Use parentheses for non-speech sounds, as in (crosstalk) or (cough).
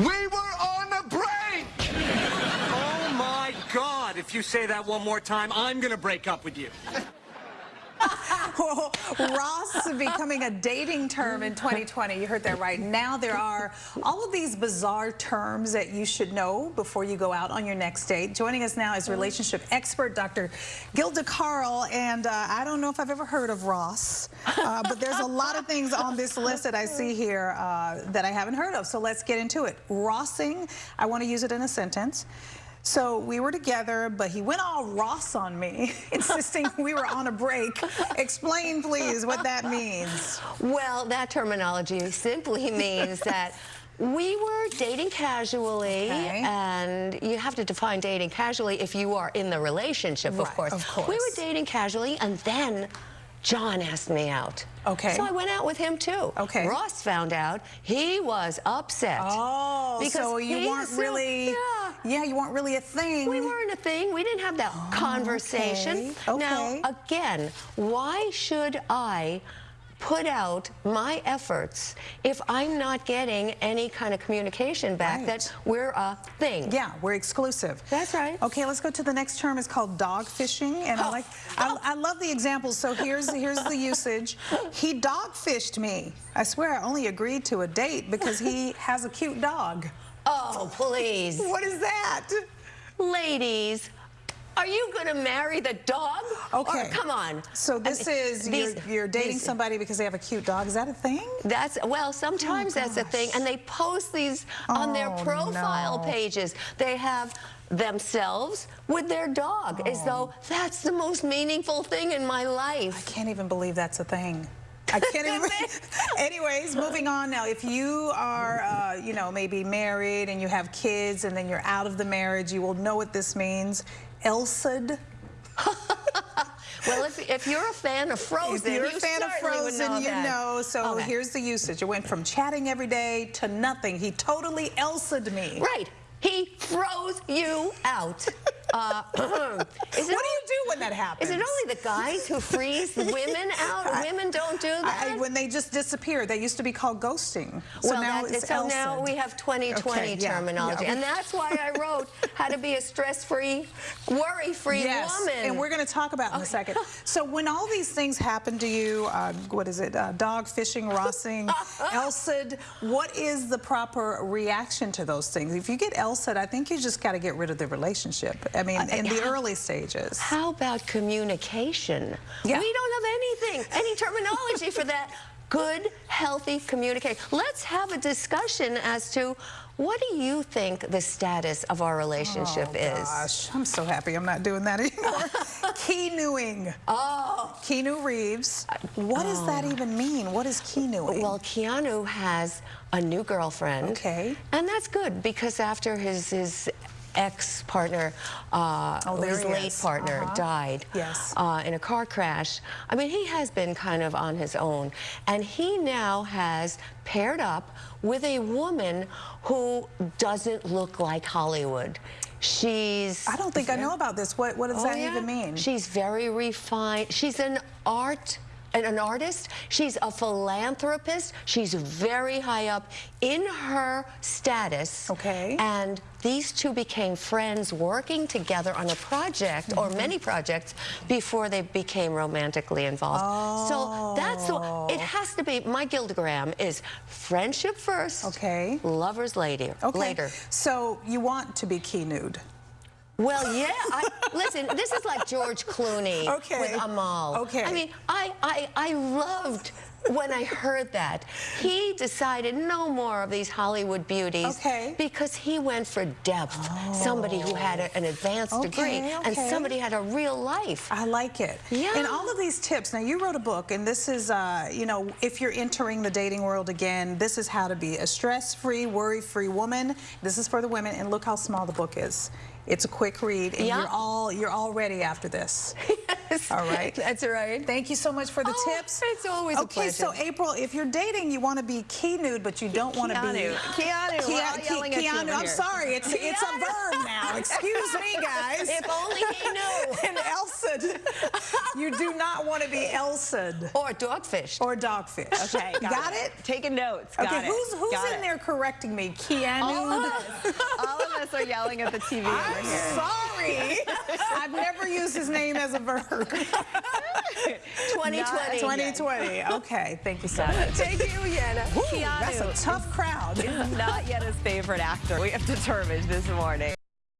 We were on a break! Oh my God, if you say that one more time, I'm gonna break up with you. (laughs) Ross becoming a dating term in 2020. You heard that right. Now there are all of these bizarre terms that you should know before you go out on your next date. Joining us now is relationship expert Dr. Gilda Carle. And uh, I don't know if I've ever heard of Ross, uh, but there's a lot of things on this list that I see here uh, that I haven't heard of. So let's get into it. Rossing, I want to use it in a sentence. So we were together, but he went all Ross on me, (laughs) insisting we were on a break. Explain, please, what that means. Well, that terminology simply (laughs) means that we were dating casually, okay. and you have to define dating casually if you are in the relationship, right, of, course. of course. We were dating casually, and then John asked me out. Okay. So I went out with him too. Okay. Ross found out he was upset. Oh, because so you weren't assumed, really, yeah. Yeah, you weren't really a thing. We weren't a thing. We didn't have that oh, conversation. Okay. Now, again, why should I put out my efforts if I'm not getting any kind of communication back right. that we're a thing. Yeah, we're exclusive. That's right. Okay, let's go to the next term. It's called dog fishing, and oh. I like, I, I, love the examples. So here's here's the usage. He dog fished me. I swear, I only agreed to a date because he (laughs) has a cute dog. Oh, please. What is that? Ladies, are you going to marry the dog? Okay. Or, come on. So this I mean, is, these, you're, you're dating these, somebody because they have a cute dog. Is that a thing? That's, well, sometimes oh, that's a thing. And they post these on their oh, profile no. pages. They have themselves with their dog oh. as though that's the most meaningful thing in my life. I can't even believe that's a thing. I (laughs) can't even. (laughs) Anyways, moving on now. If you are, uh, you know, maybe married and you have kids and then you're out of the marriage, you will know what this means. Elsa'd. well, if, if you're a fan of Frozen, if you're you a fan of Frozen, know you that. know. So okay. here's the usage. It went from chatting every day to nothing. He totally Elsa'd me. Right. He froze you out. (laughs) Uh, (clears throat) what do you do when that happens? Is it only the guys who freeze the women (laughs) out? I, women don't do that? I, when they just disappear. They used to be called ghosting. So well, now that, it's So now we have 2020 okay, yeah, terminology. yeah. And that's why I wrote how to be a stress-free, worry-free yes, woman. and we're going to talk about in a second. (laughs) So when all these things happen to you, uh, what is it, uh, dog fishing, rossing, (laughs) Elsa'd, what is the proper reaction to those things? If you get Elsa'd, I think you just got to get rid of the relationship. I mean, uh, in the early early stages. How about communication? Yeah. We don't have anything, any terminology for that. Good, healthy communication. Let's have a discussion as to what do you think the status of our relationship oh, is? gosh, I'm so happy I'm not doing that anymore. (laughs) Keanuing. Oh. Keanu Reeves. Uh, what does that oh. even mean? What is Keanuing? Well, Keanu has a new girlfriend. Okay. And that's good because after his, his ex-partner, uh, oh, his late is. partner, uh -huh. died yes. uh, in a car crash. I mean, he has been kind of on his own. And he now has paired up with a woman who doesn't look like Hollywood. She's... I don't think I know about this. What, what does oh, that yeah? even mean? She's very refined. She's an art an artist. She's a philanthropist. She's very high up in her status. Okay. And these two became friends working together on a project mm -hmm. or Mm-hmm. many projects before they became romantically involved. Oh. So that's the, it has to be, my Gildagram is friendship first. Okay. Lovers later. Okay. Later. So you want to be Keanu'd. Well, yeah. I, listen, this is like George Clooney okay. with Amal. Okay. I mean, I, I, I loved when I heard that. He decided no more of these Hollywood beauties. Okay. Because he went for depth. Oh. Somebody who had a, an advanced okay, degree. Okay. And somebody had a real life. I like it. Yeah. And all of these tips, now you wrote a book, and this is, uh, you know, if you're entering the dating world again, this is how to be a stress-free, worry-free woman. This is for the women, and look how small the book is. It's a quick read, and Yeah. you're all you're all ready after this. yes. All right. That's right. Thank you so much for the Oh, tips. it's always a okay, so. April, if you're dating, you want to be Keanu'd, but you don't want to be Keanu. Keanu, Ke- yelling at you Keanu, I'm sorry, it's it's a verb now. Excuse me, guys. If only he knew. (laughs) and Elsa, you do not want to be Elsa Or dogfish. or dogfish. Okay, got, got it. Taking notes. Got Okay, it. who's who's Got in it. there correcting me? Keanu. All of us. All of us are yelling at the TV I'm sorry. I've never used his name as a verb. 2020. 2020. Okay, thank you so much. Thank you, Yana. Keanu that's a tough crowd. Not yet his favorite actor. We have determined this morning.